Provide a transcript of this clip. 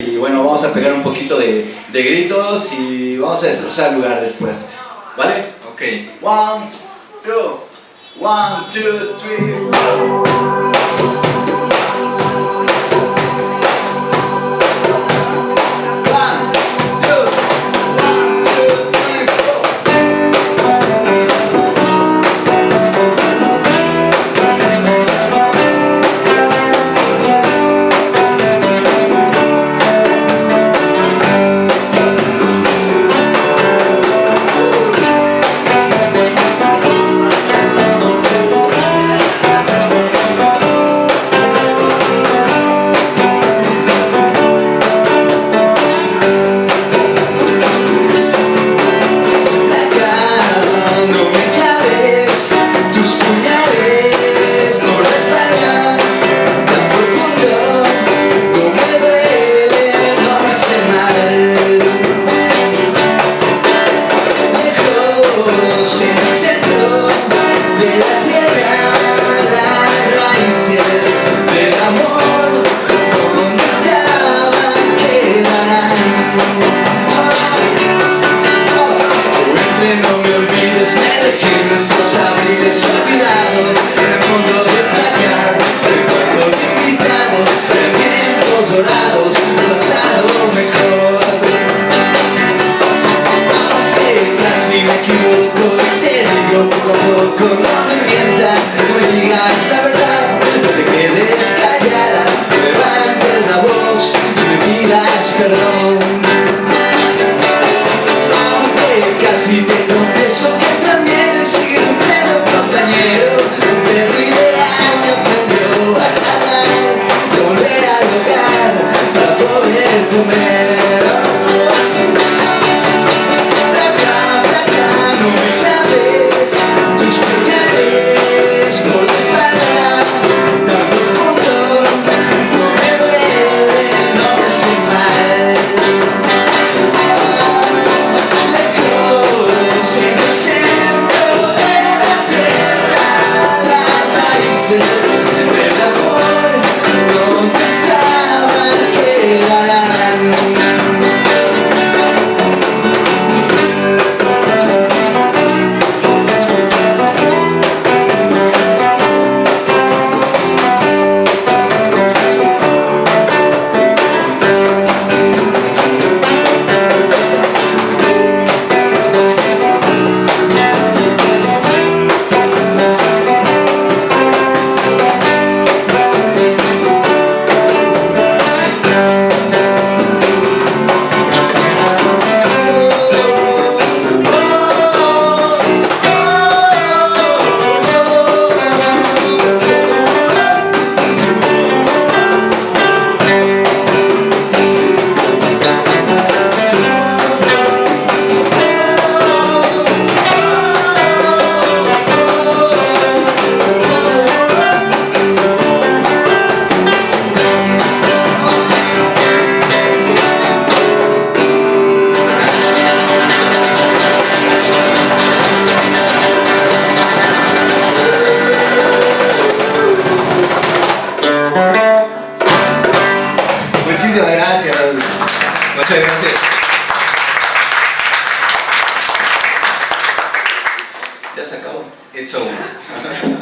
Y bueno, vamos a pegar un poquito de, de gritos y vamos a destrozar el lugar después. ¿Vale? Ok. One, two. One, two, three, four. soldados. it's over.